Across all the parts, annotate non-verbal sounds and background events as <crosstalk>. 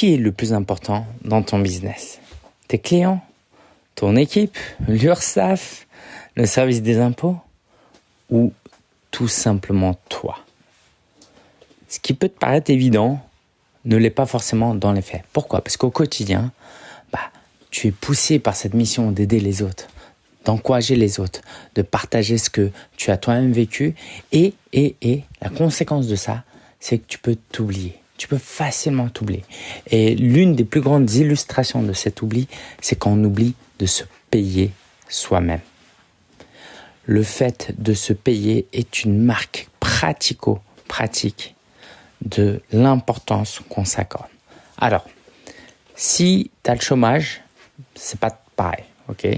qui est le plus important dans ton business? Tes clients? Ton équipe? L'URSSAF? Le service des impôts? Ou tout simplement toi? Ce qui peut te paraître évident ne l'est pas forcément dans les faits. Pourquoi? Parce qu'au quotidien, bah, tu es poussé par cette mission d'aider les autres, d'encourager les autres, de partager ce que tu as toi-même vécu. Et, et, et, la conséquence de ça, c'est que tu peux t'oublier. Tu peux facilement t'oublier. Et l'une des plus grandes illustrations de cet oubli, c'est quand on oublie de se payer soi-même. Le fait de se payer est une marque pratico-pratique de l'importance qu'on s'accorde. Alors, si tu as le chômage, c'est pas pareil, ok?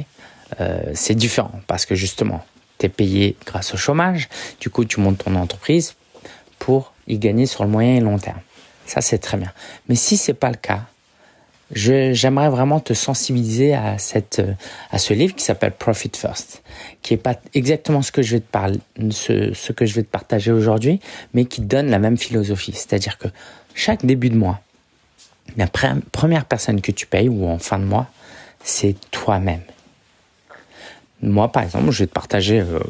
Euh, C'est différent parce que justement, tu es payé grâce au chômage, du coup tu montes ton entreprise pour y gagner sur le moyen et long terme. Ça, c'est très bien. Mais si c'est pas le cas, j'aimerais vraiment te sensibiliser à cette à ce livre qui s'appelle Profit First, qui est pas exactement ce que je vais te parler, ce, ce que je vais te partager aujourd'hui, mais qui donne la même philosophie. C'est-à-dire que chaque début de mois, la première personne que tu payes ou en fin de mois, c'est toi-même. Moi, par exemple, je vais te partager euh,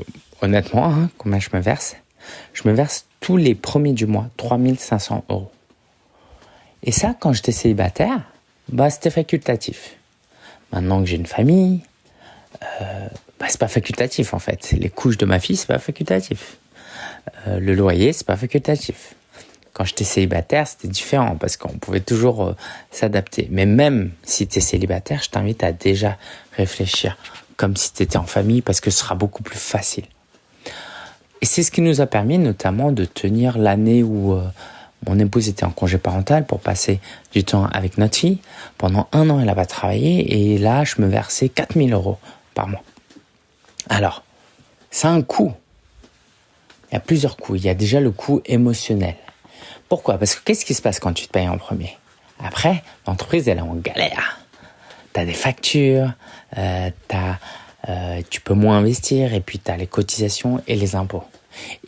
honnêtement hein, combien je me verse. Je me verse tous les premiers du mois 3500 euros. Et ça, quand j'étais célibataire, bah, c'était facultatif. Maintenant que j'ai une famille, euh, bah, c'est pas facultatif en fait. Les couches de ma fille, c'est pas facultatif. Euh, le loyer, c'est pas facultatif. Quand j'étais célibataire, c'était différent parce qu'on pouvait toujours euh, s'adapter. Mais même si tu es célibataire, je t'invite à déjà réfléchir comme si tu étais en famille parce que ce sera beaucoup plus facile. Et c'est ce qui nous a permis notamment de tenir l'année où euh, mon épouse était en congé parental pour passer du temps avec notre fille. Pendant un an, elle n'a pas travaillé et là, je me versais 4000 euros par mois. Alors, ça a un coût. Il y a plusieurs coûts. Il y a déjà le coût émotionnel. Pourquoi? Parce que qu'est-ce qui se passe quand tu te payes en premier? Après, l'entreprise, elle est en galère. Tu as des factures, euh, euh, tu peux moins investir et puis tu as les cotisations et les impôts.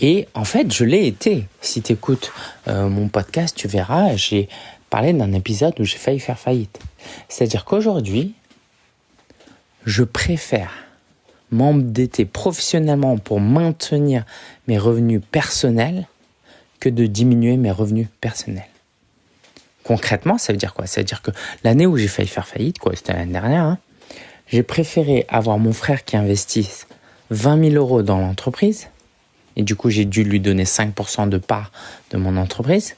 Et en fait, je l'ai été. Si tu écoutes euh, mon podcast, tu verras, j'ai parlé d'un épisode où j'ai failli faire faillite. C'est-à-dire qu'aujourd'hui, je préfère m'endetter professionnellement pour maintenir mes revenus personnels que de diminuer mes revenus personnels. Concrètement, ça veut dire quoi? Ça veut dire que l'année où j'ai failli faire faillite, quoi, c'était l'année dernière, hein, j'ai préféré avoir mon frère qui investisse 20 000 euros dans l'entreprise et du coup j'ai dû lui donner 5% de part de mon entreprise,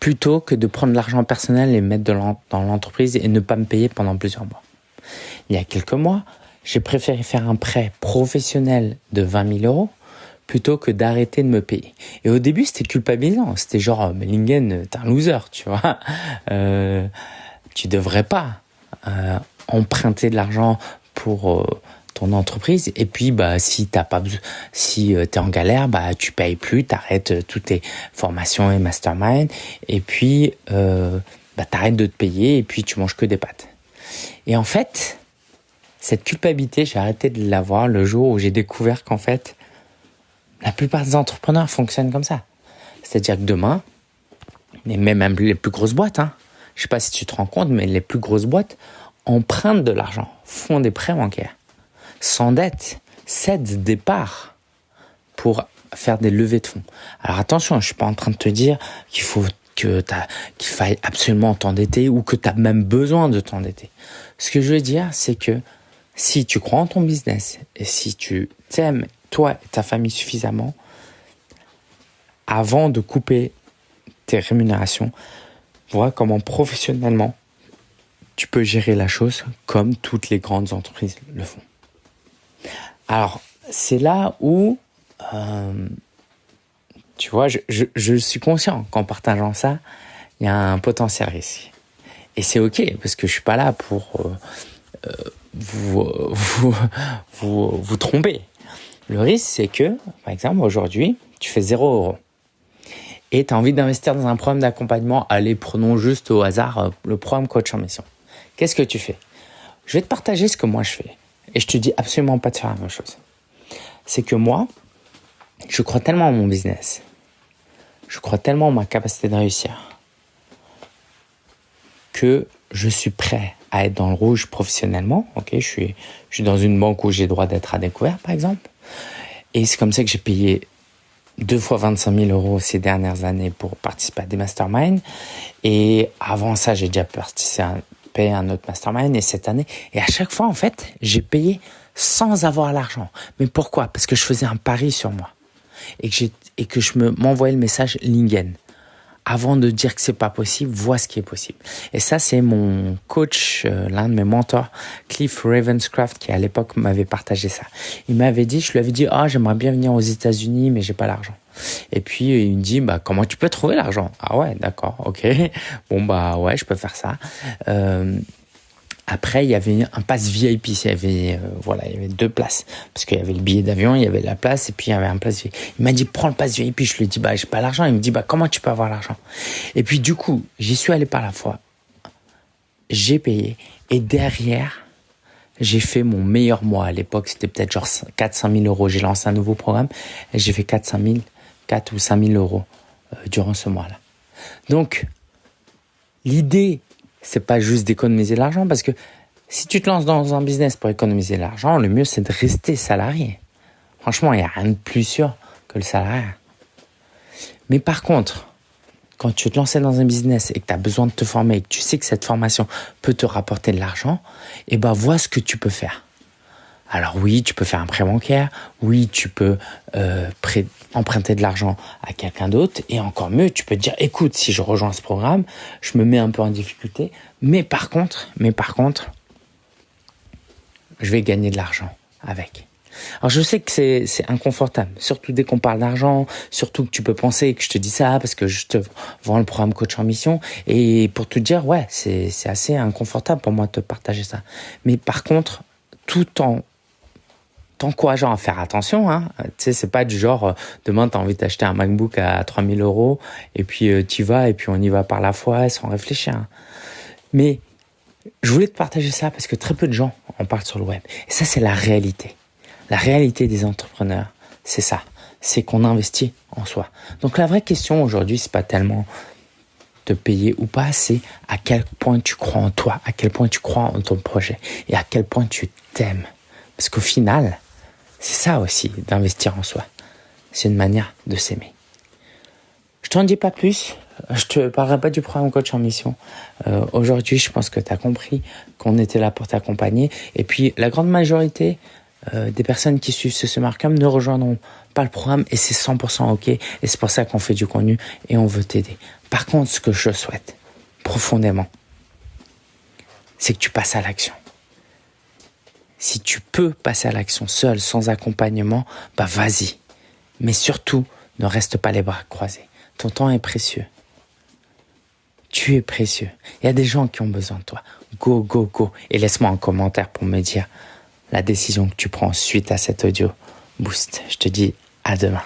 plutôt que de prendre l'argent personnel et mettre dans l'entreprise et ne pas me payer pendant plusieurs mois. Il y a quelques mois, j'ai préféré faire un prêt professionnel de 20 000 euros plutôt que d'arrêter de me payer. Et au début, c'était culpabilisant. C'était genre, mais Lingen, t'es un loser, tu vois. <laughs> Euh, tu devrais pas euh, emprunter de l'argent pour euh, ton entreprise. Et puis bah si t'as pas si euh, tu es en galère bah tu payes plus t'arrêtes euh, toutes tes formations et mastermind. Et puis euh, bah t'arrêtes de te payer et puis tu manges que des pâtes. Et en fait cette culpabilité j'ai arrêté de l'avoir le jour où j'ai découvert qu'en fait la plupart des entrepreneurs fonctionnent comme ça. C'est-à-dire que demain et même les plus grosses boîtes hein, je sais pas si tu te rends compte mais les plus grosses boîtes empruntent de l'argent font des prêts bancaires s'endette, cède des parts pour faire des levées de fonds. Alors attention, je suis pas en train de te dire qu'il faut que qu'il faille absolument t'endetter ou que tu as même besoin de t'endetter. Ce que je veux dire, c'est que si tu crois en ton business et si tu t'aimes toi et ta famille suffisamment, avant de couper tes rémunérations, vois comment professionnellement tu peux gérer la chose comme toutes les grandes entreprises le font. Alors, c'est là où, euh, tu vois, je, suis conscient qu'en partageant ça, il y a un potentiel risque. Et c'est OK, parce que je suis pas là pour euh, euh, vous, <laughs> vous, vous, tromper. Le risque, c'est que, par exemple, aujourd'hui, tu fais 0 euros. Et tu as envie d'investir dans un programme d'accompagnement. Allez, prenons juste au hasard le programme Coach en Mission. Qu'est-ce que tu fais? Je vais te partager ce que moi je fais. Et je te dis absolument pas de faire la même chose. C'est que moi, je crois tellement en mon business. Je crois tellement en ma capacité de réussir. que je suis prêt à être dans le rouge professionnellement. Ok, je suis, je suis dans une banque où j'ai droit d'être à découvert, par exemple. Et c'est comme ça que j'ai payé deux fois 25 000 euros ces dernières années pour participer à des masterminds. Et avant ça, j'ai déjà participé à payer un autre mastermind. Et cette année, et à chaque fois, en fait, j'ai payé sans avoir l'argent. Mais pourquoi? Parce que je faisais un pari sur moi. Et que, et que je m'envoyais le message Lingen avant de dire que c'est pas possible, vois ce qui est possible. Et ça, c'est mon coach, euh, l'un de mes mentors, Cliff Ravenscraft, qui à l'époque m'avait partagé ça. Il m'avait dit, je lui avais dit, ah, j'aimerais bien venir aux États-Unis, mais j'ai pas l'argent. Et puis il me dit, bah comment tu peux trouver l'argent? Ah ouais, d'accord, ok. <laughs> Bon bah ouais, je peux faire ça. Euh, après, il y avait un pass VIP. Il y avait, euh, voilà, il y avait deux places. Parce qu'il y avait le billet d'avion, il y avait la place, et puis il y avait un place VIP. Il m'a dit, prends le pass VIP. Je lui ai dit, bah, j'ai pas l'argent. Il me dit, bah, comment tu peux avoir l'argent? Et puis, du coup, j'y suis allé par la fois. J'ai payé. Et derrière, j'ai fait mon meilleur mois. À l'époque, c'était peut-être genre 400 000 euros. J'ai lancé un nouveau programme j'ai fait 400 000, 4 ou 5 000 euros euh, durant ce mois-là. Donc, l'idée c'est pas juste d'économiser de l'argent parce que si tu te lances dans un business pour économiser de l'argent, le mieux c'est de rester salarié. Franchement, il n'y a rien de plus sûr que le salarié. Mais par contre, quand tu te lances dans un business et que tu as besoin de te former et que tu sais que cette formation peut te rapporter de l'argent, eh ben vois ce que tu peux faire. Alors oui, tu peux faire un prêt bancaire, oui, tu peux euh, emprunter de l'argent à quelqu'un d'autre, et encore mieux, tu peux te dire, écoute, si je rejoins ce programme, je me mets un peu en difficulté, mais par contre, mais par contre, je vais gagner de l'argent avec. Alors je sais que c'est inconfortable, surtout dès qu'on parle d'argent, surtout que tu peux penser que je te dis ça parce que je te vends le programme coach en mission. Et pour te dire ouais c'est assez inconfortable pour moi de te partager ça. Mais par contre tout en t'encourageant à faire attention. Hein. Tu sais, c'est pas du genre, euh, demain, tu as envie d'acheter un MacBook à 3000 euros, et puis euh, tu vas, et puis on y va par la foi, sans réfléchir. Hein. Mais je voulais te partager ça parce que très peu de gens en parlent sur le web. Et ça, c'est la réalité. La réalité des entrepreneurs, c'est ça. C'est qu'on investit en soi. Donc la vraie question aujourd'hui, c'est pas tellement de payer ou pas, c'est à quel point tu crois en toi, à quel point tu crois en ton projet et à quel point tu t'aimes. Parce qu'au final, c'est ça aussi, d'investir en soi. C'est une manière de s'aimer. Je t'en dis pas plus. Je te parlerai pas du programme coach en mission. Euh, aujourd'hui, je pense que tu as compris qu'on était là pour t'accompagner. Et puis, la grande majorité euh, des personnes qui suivent ce Markham ne rejoindront pas le programme et c'est 100% OK. Et c'est pour ça qu'on fait du contenu et on veut t'aider. Par contre, ce que je souhaite profondément, c'est que tu passes à l'action. Si tu peux passer à l'action seul, sans accompagnement, bah vas-y. Mais surtout, ne reste pas les bras croisés. Ton temps est précieux. Tu es précieux. Il y a des gens qui ont besoin de toi. Go, go, go. Et laisse-moi un commentaire pour me dire la décision que tu prends suite à cet audio boost. Je te dis à demain.